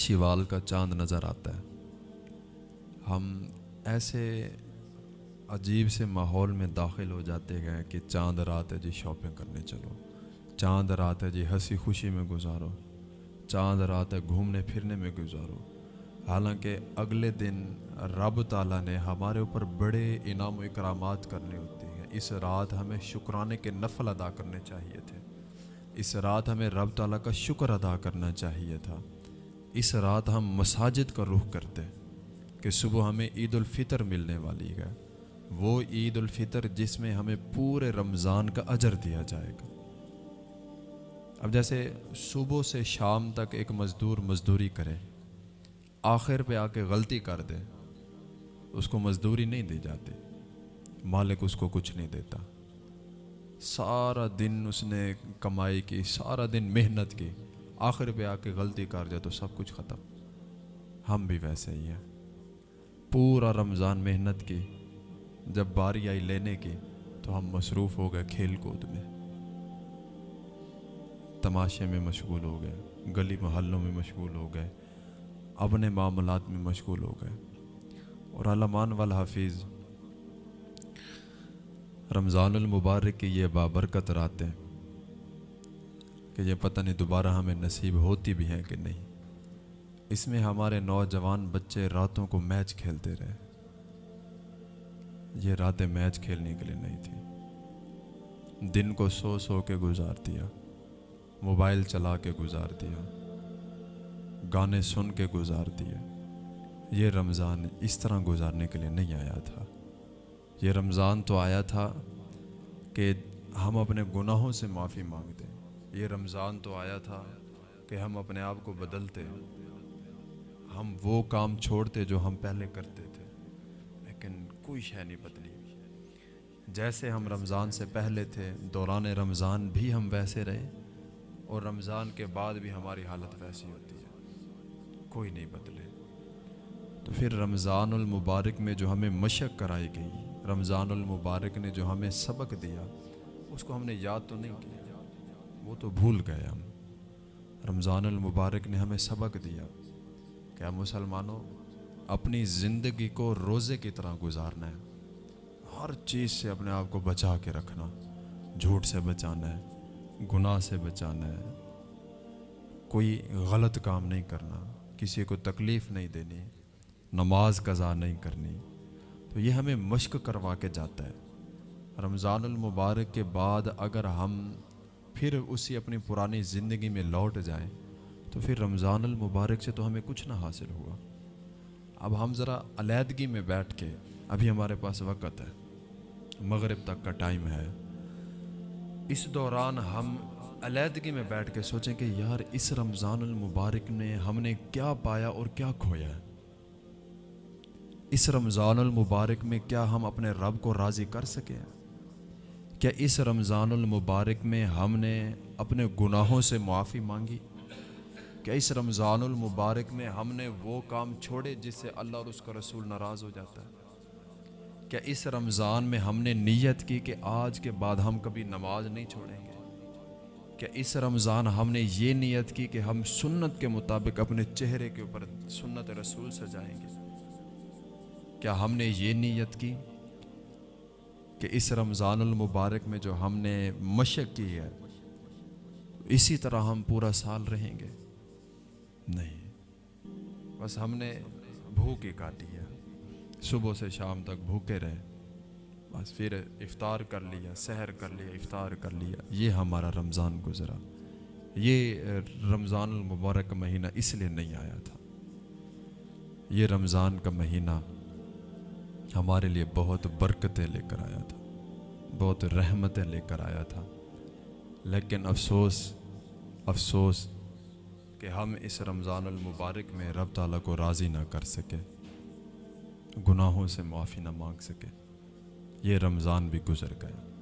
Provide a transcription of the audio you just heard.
شیوال کا چاند نظر آتا ہے۔ ہم ایسے عجیب سے ماحول میں داخل ہو جاتے گئے کہ چاند رات ہے جی شاپنگ کرنے چلو، چاند رات ہے جی ہنسی خوشی میں گزارو، چاند رات ہے گھومنے پھرنے میں گزارو۔ حالانکہ اگلے دن رب تعالیٰ نے ہمارے اوپر بڑے انعام و اکرامات کرنے ہوتے ہیں۔ اس رات ہمیں شکرانے کے نفل ادا کرنے چاہیے تھے۔ اس رات ہمیں رب تعالیٰ کا شکر ادا کرنا چاہیے تھا۔ اس رات ہم مساجد کا رخ کرتے کہ صبح ہمیں عید الفطر ملنے والی ہے۔ وہ عید الفطر جس میں ہمیں پورے رمضان کا اجر دیا جائے گا۔ اب جیسے صبح سے شام تک ایک مزدور مزدوری کرے، آخر پہ آ کے غلطی کر دے، اس کو مزدوری نہیں دی جاتی۔ مالک اس کو کچھ نہیں دیتا۔ سارا دن اس نے کمائی کی، سارا دن محنت کی۔ آخر پہ آ کے غلطی کر جائے تو سب کچھ ختم۔ ہم بھی ویسے ہی ہیں۔ پورا رمضان محنت کی، جب باری آئی لینے کی، تو ہم مصروف ہو گئے کھیل کود میں۔ تماشے میں مشغول ہو گئے، گلی محلوں میں مشغول ہو گئے، اپنے معاملات میں مشغول ہو گئے۔ اور علمان والحافظ، رمضان المبارک کی یہ بابرکت راتیں کہ یہ پتہ نہیں دوبارہ ہمیں نصیب ہوتی بھی ہیں کہ نہیں۔ اس میں ہمارے نوجوان بچے راتوں کو میچ کھیلتے رہے۔ یہ راتیں میچ کھیلنے کے لیے نہیں تھی دن کو سو سو کے گزار دیا۔ موبائل چلا کے گزار دیا۔ گانے سن کے گزار دیے۔ یہ رمضان اس طرح گزارنے کے لیے نہیں آیا تھا۔ یہ رمضان تو آیا تھا کہ ہم اپنے گناہوں سے معافی مانگتے۔ یہ رمضان تو آیا تھا کہ ہم اپنے آپ کو بدلتے، ہم وہ کام چھوڑتے جو ہم پہلے کرتے تھے، لیکن کوئی شے نہیں بدلی۔ جیسے ہم رمضان سے پہلے تھے، دوران رمضان بھی ہم ویسے رہے اور رمضان کے بعد بھی ہماری حالت ویسی ہوتی ہے، کوئی نہیں بدلے۔ تو پھر رمضان المبارک میں جو ہمیں مشق کرائی گئی، رمضان المبارک نے جو ہمیں سبق دیا، اس کو ہم نے یاد تو نہیں کیا۔ وہ تو بھول گئے ہم۔ رمضان المبارک نے ہمیں سبق دیا کہ مسلمانوں، اپنی زندگی کو روزے کی طرح گزارنا ہے۔ ہر چیز سے اپنے آپ کو بچا کے رکھنا، جھوٹ سے بچانا ہے، گناہ سے بچانا ہے۔ کوئی غلط کام نہیں کرنا، کسی کو تکلیف نہیں دینی، نماز قضا نہیں کرنی۔ تو یہ ہمیں مشق کروا کے جاتا ہے۔ رمضان المبارک کے بعد اگر ہم پھر اسی اپنی پرانی زندگی میں لوٹ جائیں، تو پھر رمضان المبارک سے تو ہمیں کچھ نہ حاصل ہوا۔ اب ہم ذرا علیحدگی میں بیٹھ کے ابھی ہمارے پاس وقت ہے۔ مغرب تک کا ٹائم ہے۔ اس دوران ہم علیحدگی میں بیٹھ کے سوچیں کہ یار، اس رمضان المبارک نے ہم نے کیا پایا اور کیا کھویا ہے۔ اس رمضان المبارک میں کیا ہم اپنے رب کو راضی کر سکے کیا اس رمضان المبارک میں ہم نے اپنے گناہوں سے معافی مانگی کیا اس رمضان المبارک میں ہم نے وہ کام چھوڑے جس سے اللہ اور اس کا رسول ناراض ہو جاتا ہے۔ کیا اس رمضان میں ہم نے نیت کی کہ آج کے بعد ہم کبھی نماز نہیں چھوڑیں گے۔ کیا اس رمضان ہم نے یہ نیت کی کہ ہم سنت کے مطابق اپنے چہرے کے اوپر سنت رسول سجائیں گے۔ کیا ہم نے یہ نیت کی؟ کہ اس رمضان المبارک میں جو ہم نے مشق کی ہے، اسی طرح ہم پورا سال رہیں گے۔ نہیں، بس ہم نے بھوک ہی کاٹی ہے۔ صبح سے شام تک بھوکے رہے بس پھر افطار کر لیا، سحر کر لیا، افطار کر لیا۔ یہ ہمارا رمضان گزرا۔ یہ رمضان المبارک کا مہینہ اس لیے نہیں آیا تھا۔ یہ رمضان کا مہینہ ہمارے لیے بہت برکتیں لے کر آیا تھا، بہت رحمتیں لے کر آیا تھا۔ لیکن افسوس افسوس کہ ہم اس رمضان المبارک میں رب تعالیٰ کو راضی نہ کر سکے، گناہوں سے معافی نہ مانگ سکے۔ یہ رمضان بھی گزر گیا۔